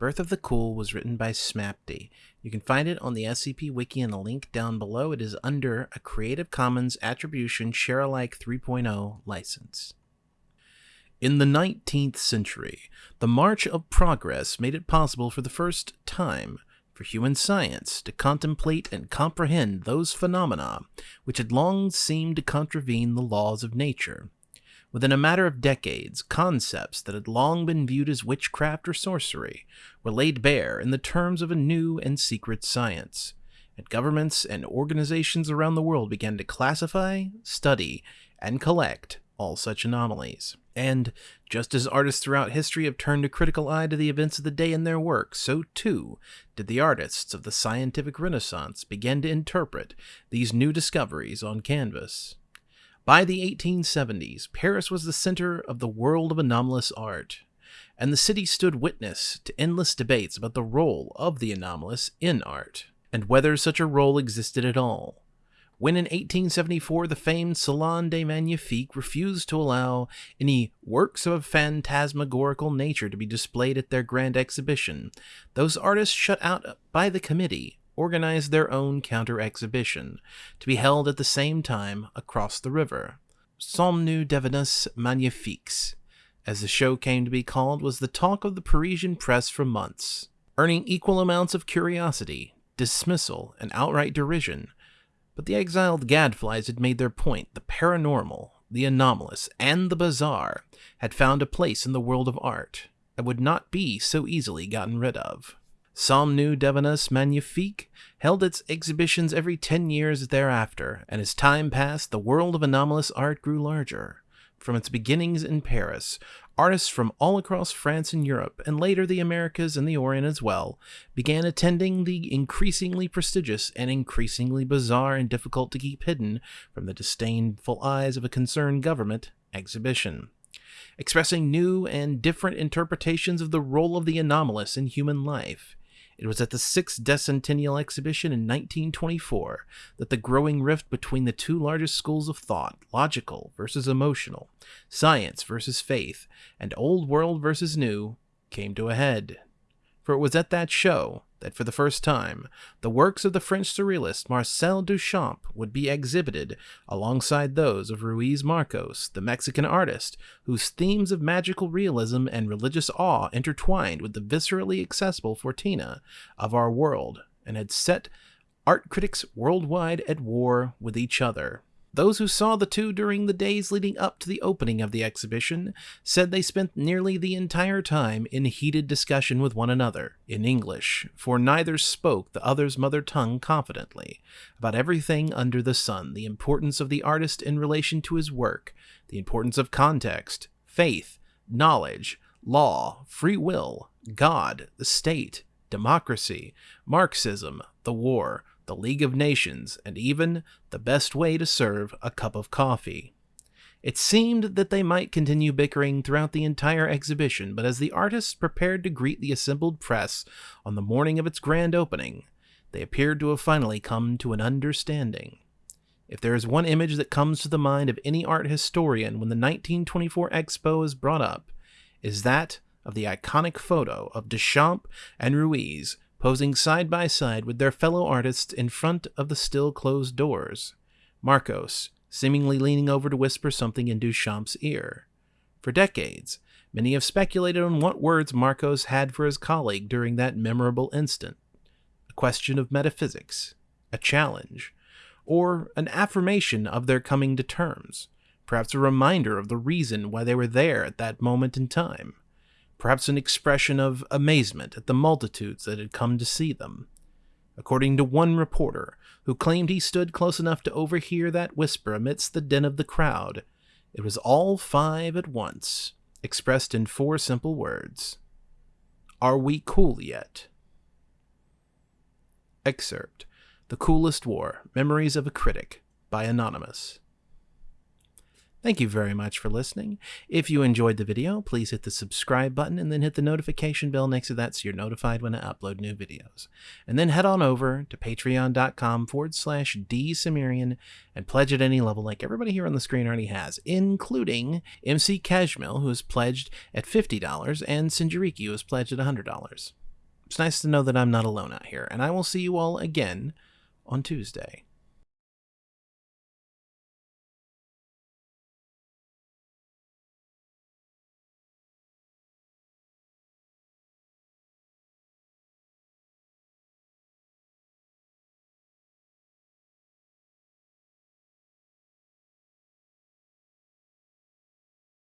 Birth of the Cool was written by Smapty. You can find it on the SCP Wiki in the link down below. It is under a Creative Commons Attribution Sharealike 3.0 license. In the 19th century, the march of progress made it possible for the first time for human science to contemplate and comprehend those phenomena which had long seemed to contravene the laws of nature. Within a matter of decades, concepts that had long been viewed as witchcraft or sorcery were laid bare in the terms of a new and secret science, and governments and organizations around the world began to classify, study, and collect all such anomalies. And just as artists throughout history have turned a critical eye to the events of the day in their work, so too did the artists of the scientific renaissance begin to interpret these new discoveries on canvas. By the 1870s, Paris was the center of the world of anomalous art, and the city stood witness to endless debates about the role of the anomalous in art, and whether such a role existed at all. When in 1874 the famed Salon des Magnifiques refused to allow any works of a phantasmagorical nature to be displayed at their grand exhibition, those artists shut out by the committee organized their own counter exhibition, to be held at the same time across the river. Sommes-nous devenus magnifiques, as the show came to be called, was the talk of the Parisian press for months, earning equal amounts of curiosity, dismissal, and outright derision. But the exiled gadflies had made their point. The paranormal, the anomalous, and the bizarre had found a place in the world of art and would not be so easily gotten rid of. Sommes-nous devenus magnifiques held its exhibitions every ten years thereafter, and as time passed, the world of anomalous art grew larger. From its beginnings in Paris, artists from all across France and Europe, and later the Americas and the Orient as well, began attending the increasingly prestigious and increasingly bizarre and difficult to keep hidden from the disdainful eyes of a concerned government exhibition expressing new and different interpretations of the role of the anomalous in human life. It was at the Sixth Decennial Exhibition in 1924 that the growing rift between the two largest schools of thought, logical versus emotional, science versus faith, and old world versus new, came to a head. For it was at that show that for the first time, the works of the French surrealist Marcel Duchamp would be exhibited alongside those of Ruiz Marcos, the Mexican artist, whose themes of magical realism and religious awe intertwined with the viscerally accessible Forteana of our world and had set art critics worldwide at war with each other. Those who saw the two during the days leading up to the opening of the exhibition said they spent nearly the entire time in heated discussion with one another, in English, for neither spoke the other's mother tongue confidently, about everything under the sun the importance of the artist in relation to his work, the importance of context, faith, knowledge, law, free will, God, the state, democracy, Marxism, the war, the League of Nations, and even the best way to serve a cup of coffee. It seemed that they might continue bickering throughout the entire exhibition, but as the artists prepared to greet the assembled press on the morning of its grand opening, they appeared to have finally come to an understanding. If there is one image that comes to the mind of any art historian when the 1924 Expo is brought up, is that of the iconic photo of Duchamp and Ruiz posing side by side with their fellow artists in front of the still closed doors. Marcos, seemingly leaning over to whisper something in Duchamp's ear. For decades, many have speculated on what words Marcos had for his colleague during that memorable instant. A question of metaphysics, a challenge, or an affirmation of their coming to terms, perhaps a reminder of the reason why they were there at that moment in time perhaps an expression of amazement at the multitudes that had come to see them. According to one reporter, who claimed he stood close enough to overhear that whisper amidst the din of the crowd, it was all five at once, expressed in four simple words Are we cool yet? Excerpt The Coolest War Memories of a Critic by Anonymous. Thank you very much for listening. If you enjoyed the video, please hit the subscribe button and then hit the notification bell next to that so you're notified when I upload new videos. And then head on over to patreon.com forward slash dsumerian and pledge at any level like everybody here on the screen already has, including MC Cashmill, who has pledged at $50, and Sinjariki, who has pledged at $100. It's nice to know that I'm not alone out here, and I will see you all again on Tuesday.